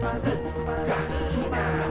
Bye.